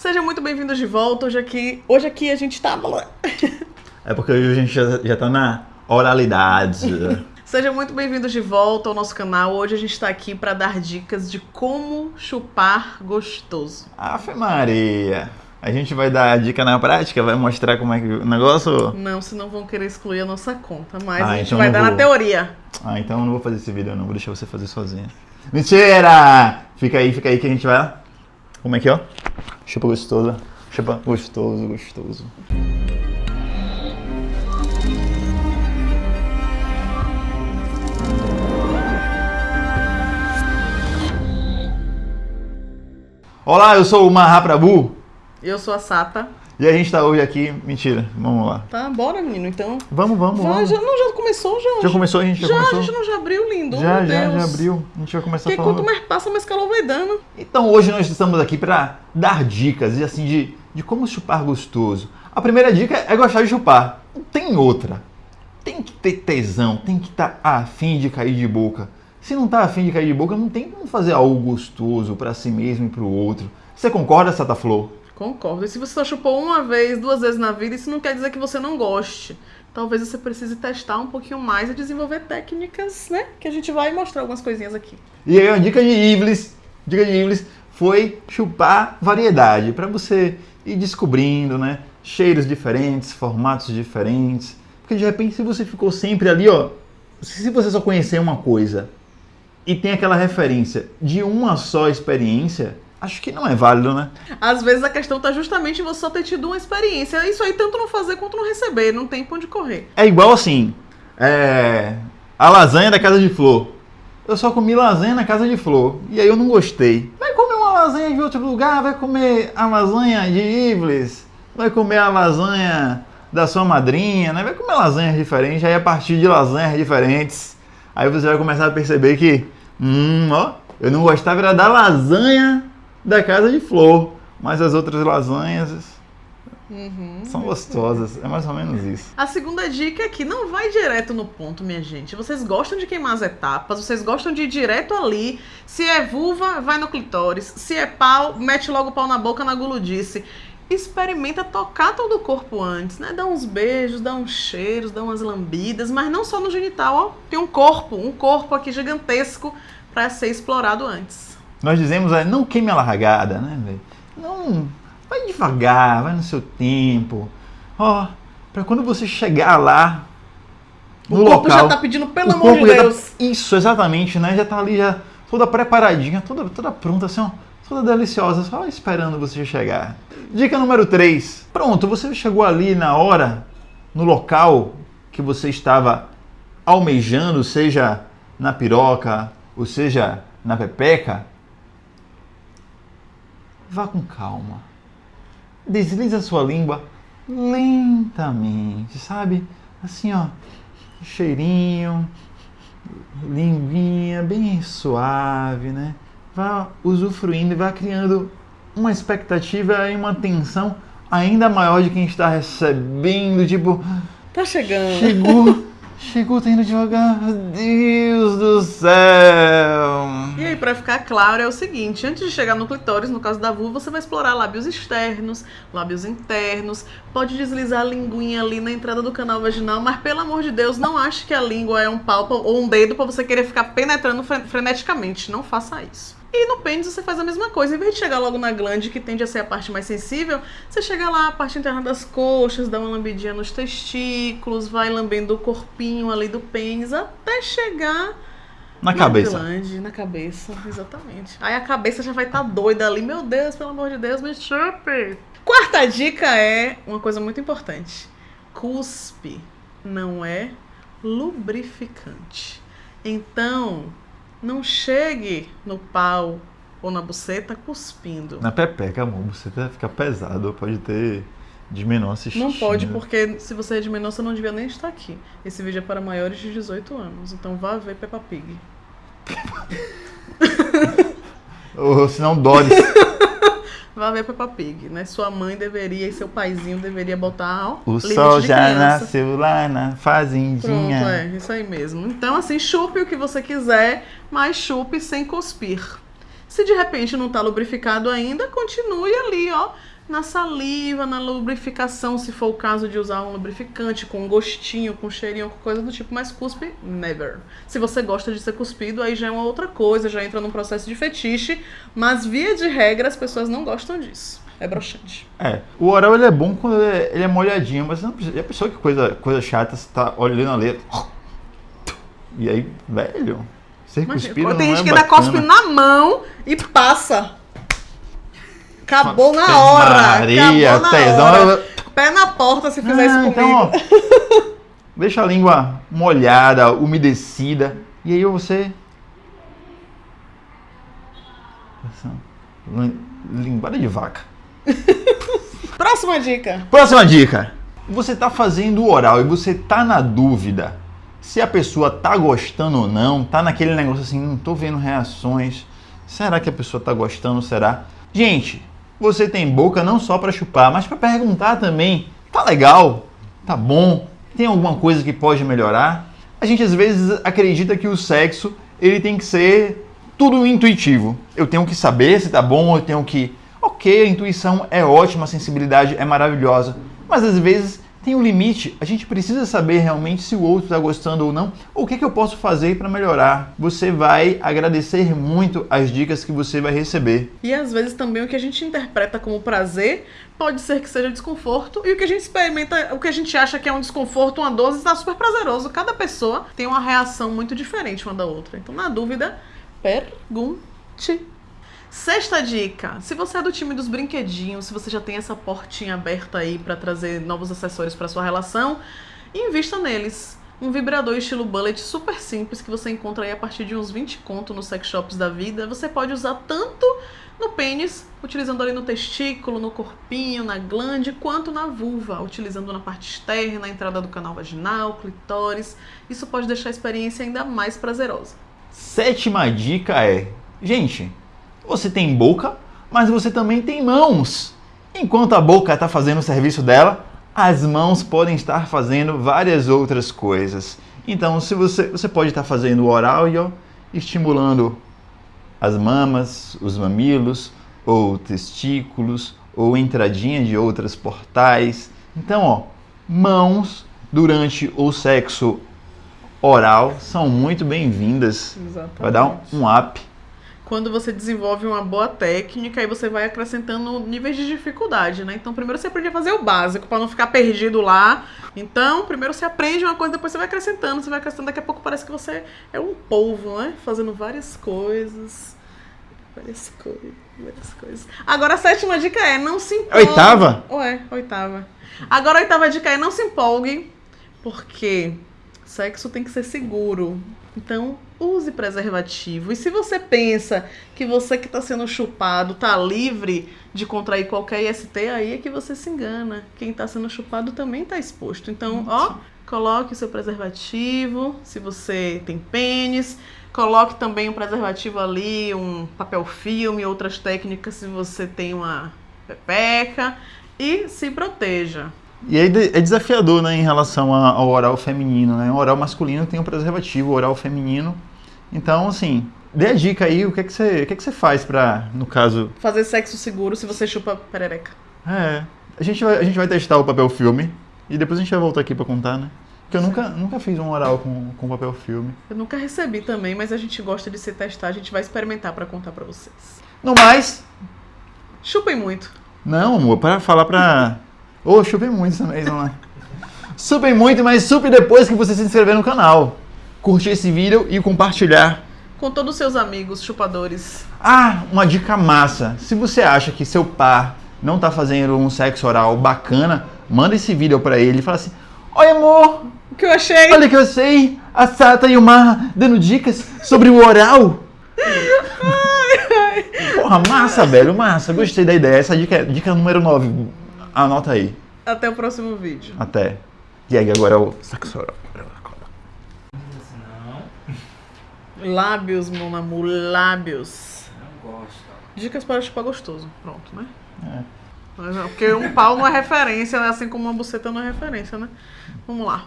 Sejam muito bem-vindos de volta. Hoje aqui, hoje aqui a gente tá. É porque hoje a gente já, já tá na oralidade. Sejam muito bem-vindos de volta ao nosso canal. Hoje a gente está aqui para dar dicas de como chupar gostoso. Ave Maria! A gente vai dar a dica na prática? Vai mostrar como é que o negócio? Não, senão vão querer excluir a nossa conta. Mas Ah, a gente então vai dar vou. na teoria. Ah, então eu não vou fazer esse vídeo não, vou deixar você fazer sozinha. Mentira! Fica aí, fica aí que a gente vai lá. Como é que é, ó? Chupa gostoso. Chupa gostoso, gostoso. Olá, eu sou o Mahaprabhu Eu sou a Sata. E a gente tá hoje aqui. Mentira, vamos lá. Tá, bora, menino. Então. Vamos, vamos, Vai, vamos. já, não, já começou, já. Já começou, a gente já, Já, começou? a gente não já abriu, lindo. Já, já, Deus. já abriu. A gente vai começar Porque falando. quanto mais passa, mais calor vai dando. Então hoje nós estamos aqui para dar dicas e assim de, de como chupar gostoso. A primeira dica é gostar de chupar. Não tem outra. Tem que ter tesão, tem que estar afim de cair de boca. Se não tá afim de cair de boca, não tem como fazer algo gostoso para si mesmo e para o outro. Você concorda, Sata Flor? Concordo. E se você só chupou uma vez, duas vezes na vida, isso não quer dizer que você não goste. Talvez você precise testar um pouquinho mais e desenvolver técnicas, né? Que a gente vai mostrar algumas coisinhas aqui. E aí a dica de Ivlis, dica de Ivlis foi chupar variedade, para você ir descobrindo, né, cheiros diferentes, formatos diferentes. Porque de repente se você ficou sempre ali, ó, se você só conhecer uma coisa e tem aquela referência de uma só experiência, acho que não é válido, né? Às vezes a questão tá justamente em você só ter tido uma experiência. Isso aí tanto não fazer quanto não receber. Não tem pra onde correr. É igual assim, é, a lasanha da casa de flor. Eu só comi lasanha na casa de flor e aí eu não gostei. Vai comer uma lasanha de outro lugar, vai comer a lasanha de Ivles, vai comer a lasanha da sua madrinha, né? Vai comer lasanhas diferentes, aí a partir de lasanhas diferentes, aí você vai começar a perceber que, hum, ó, eu não gostava era da lasanha da casa de flor, mas as outras lasanhas Uhum. são gostosas, é mais ou menos isso. A segunda dica é que não vai direto no ponto, minha gente. Vocês gostam de queimar as etapas, vocês gostam de ir direto ali. Se é vulva, vai no clitóris. Se é pau, mete logo o pau na boca na guludice. Experimenta tocar todo o corpo antes, né? Dá uns beijos, dá uns cheiros, dá umas lambidas, mas não só no genital, ó. Tem um corpo, um corpo aqui gigantesco pra ser explorado antes. Nós dizemos, é, não queime a largada, né, velho? Não, vai devagar, vai no seu tempo. Ó, pra quando você chegar lá, O no corpo local... já tá pedindo, pelo o amor de tá- Deus. isso, exatamente, né? Já tá ali, já toda preparadinha, toda, toda pronta, assim, ó. Toda deliciosa, só esperando você chegar. Dica número 3. Pronto, você chegou ali na hora, no local que você estava almejando, seja na piroca, ou seja na pepeca. Vá com calma. Deslize a sua língua lentamente, sabe? Assim, ó, cheirinho, linguinha bem suave, né? Vá usufruindo e vá criando uma expectativa e uma tensão ainda maior de quem está recebendo, tipo, Tá chegando. chegou, chegou, tá indo devagar, Deus do céu. E aí, pra ficar claro, é o seguinte: antes de chegar no clitóris, no caso da vulva, você vai explorar lábios externos, lábios internos, pode deslizar a linguinha ali na entrada do canal vaginal, mas pelo amor de Deus, não ache que a língua é um pálpebra ou um dedo pra você querer ficar penetrando fre- freneticamente. Não faça isso. E no pênis você faz a mesma coisa. Em vez de chegar logo na glande, que tende a ser a parte mais sensível, você chega lá, a parte interna das coxas, dá uma lambidinha nos testículos, vai lambendo o corpinho ali do pênis, até chegar Na cabeça. glande, na cabeça, exatamente. Aí a cabeça já vai estar doida ali. Meu Deus, pelo amor de Deus, me chupe. Quarta dica é uma coisa muito importante. Cuspe não é lubrificante. Então, não chegue no pau ou na buceta cuspindo. Na pepeca, amor, você vai ficar pesado, pode ter de menor assistindo. Não pode, porque se você é de menor, você não devia nem estar aqui. Esse vídeo é para maiores de 18 anos. Então vá ver Peppa Pig. Ou se não, Doris. Vá ver Peppa Pig, né? Sua mãe deveria e seu paizinho deveria botar ó, O sol já criança. nasceu lá na Pronto, fazendinha. é, isso aí mesmo. Então, assim, chupe o que você quiser, mas chupe sem cuspir. Se de repente não tá lubrificado ainda, continue ali, ó, na saliva, na lubrificação, se for o caso de usar um lubrificante com gostinho, com cheirinho, com coisa do tipo, mas cuspe, never. Se você gosta de ser cuspido, aí já é uma outra coisa, já entra num processo de fetiche, mas via de regra as pessoas não gostam disso. É broxante. É, o oral ele é bom quando ele é, ele é molhadinho, mas não precisa. E a pessoa que coisa, coisa chata, você tá olhando a letra. E aí, velho, cuspido Imagina, tem não gente é que ainda bacana. cospe na mão e passa. Acabou na hora. Maria, acabou na tesão. hora. Pé na porta se fizer Ah, isso comigo. então, ó, deixa a língua molhada, umedecida, e aí você. Linguada de vaca. Próxima dica. Próxima dica. Você tá fazendo o oral e você tá na dúvida se a pessoa tá gostando ou não, tá naquele negócio assim, não tô vendo reações. Será que a pessoa tá gostando? Será? Gente, você tem boca não só para chupar, mas para perguntar também. Tá legal? Tá bom? Tem alguma coisa que pode melhorar? A gente às vezes acredita que o sexo ele tem que ser tudo intuitivo. Eu tenho que saber se tá bom, eu tenho que. Ok, a intuição é ótima, a sensibilidade é maravilhosa, mas às vezes tem um limite. A gente precisa saber realmente se o outro está gostando ou não, ou o que, que eu posso fazer para melhorar. Você vai agradecer muito as dicas que você vai receber. E às vezes também o que a gente interpreta como prazer pode ser que seja desconforto e o que a gente experimenta, o que a gente acha que é um desconforto, uma dor, está super prazeroso. Cada pessoa tem uma reação muito diferente uma da outra. Então, na dúvida, pergunte. Sexta dica: se você é do time dos brinquedinhos, se você já tem essa portinha aberta aí para trazer novos acessórios para sua relação, invista neles. Um vibrador estilo bullet super simples que você encontra aí a partir de uns 20 conto nos sex shops da vida. Você pode usar tanto no pênis, utilizando ali no testículo, no corpinho, na glande, quanto na vulva, utilizando na parte externa, na entrada do canal vaginal, clitóris. Isso pode deixar a experiência ainda mais prazerosa. Sétima dica é: gente, você tem boca, mas você também tem mãos. Enquanto a boca está fazendo o serviço dela, as mãos podem estar fazendo várias outras coisas. Então, se você, você pode estar fazendo o oral e estimulando as mamas, os mamilos, ou testículos, ou entradinha de outras portais. Então, ó, mãos durante o sexo oral são muito bem-vindas. Vai dar um, um up. Quando você desenvolve uma boa técnica, aí você vai acrescentando níveis de dificuldade, né? Então, primeiro você aprende a fazer o básico, para não ficar perdido lá. Então, primeiro você aprende uma coisa, depois você vai acrescentando, você vai acrescentando, daqui a pouco parece que você é um polvo, né? Fazendo várias coisas. Várias coisas, várias coisas. Agora a sétima dica é, não se empolgue. Oitava? Ué, oitava. Agora a oitava dica é, não se empolgue, porque sexo tem que ser seguro. Então, use preservativo. E se você pensa que você que está sendo chupado tá livre de contrair qualquer IST, aí é que você se engana. Quem está sendo chupado também está exposto. Então, ó, coloque o seu preservativo, se você tem pênis. Coloque também um preservativo ali, um papel filme, outras técnicas se você tem uma pepeca. E se proteja. E aí é desafiador, né, em relação ao oral feminino, né? O oral masculino tem um preservativo, o oral feminino. Então, assim, dê a dica aí, o que é que você, o que é que você faz pra, no caso, Fazer sexo seguro se você chupa perereca. é, a gente vai, a gente vai testar o papel filme e depois a gente vai voltar aqui pra contar, né? Porque eu nunca, nunca fiz um oral com, com papel filme. Eu nunca recebi também, mas a gente gosta de se testar, a gente vai experimentar pra contar pra vocês. No mais, Chupem muito. Não, amor, para falar pra. Ô, chupem muito essa mês, vamos lá. Supem muito, mas supe depois que você se inscrever no canal. Curtir esse vídeo e compartilhar. Com todos os seus amigos chupadores. Ah, uma dica massa. Se você acha que seu par não tá fazendo um sexo oral bacana, manda esse vídeo pra ele e fala assim: Oi, amor, O que eu achei? olha que eu sei, a Sata e o Mar dando dicas sobre o oral. Porra, massa, velho, massa. Gostei da ideia. Essa dica é dica número 9. Anota aí. Até o próximo vídeo. Até. E aí, agora é o. Não, Lábios, meu amor, lábios. não gosto. Dicas para chupar gostoso. Pronto, né? É. Porque um pau não é referência, né? Assim como uma buceta não é referência, né? Vamos lá.